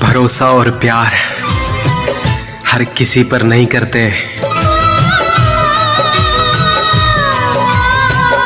भरोसा और प्यार हर किसी पर नहीं करते।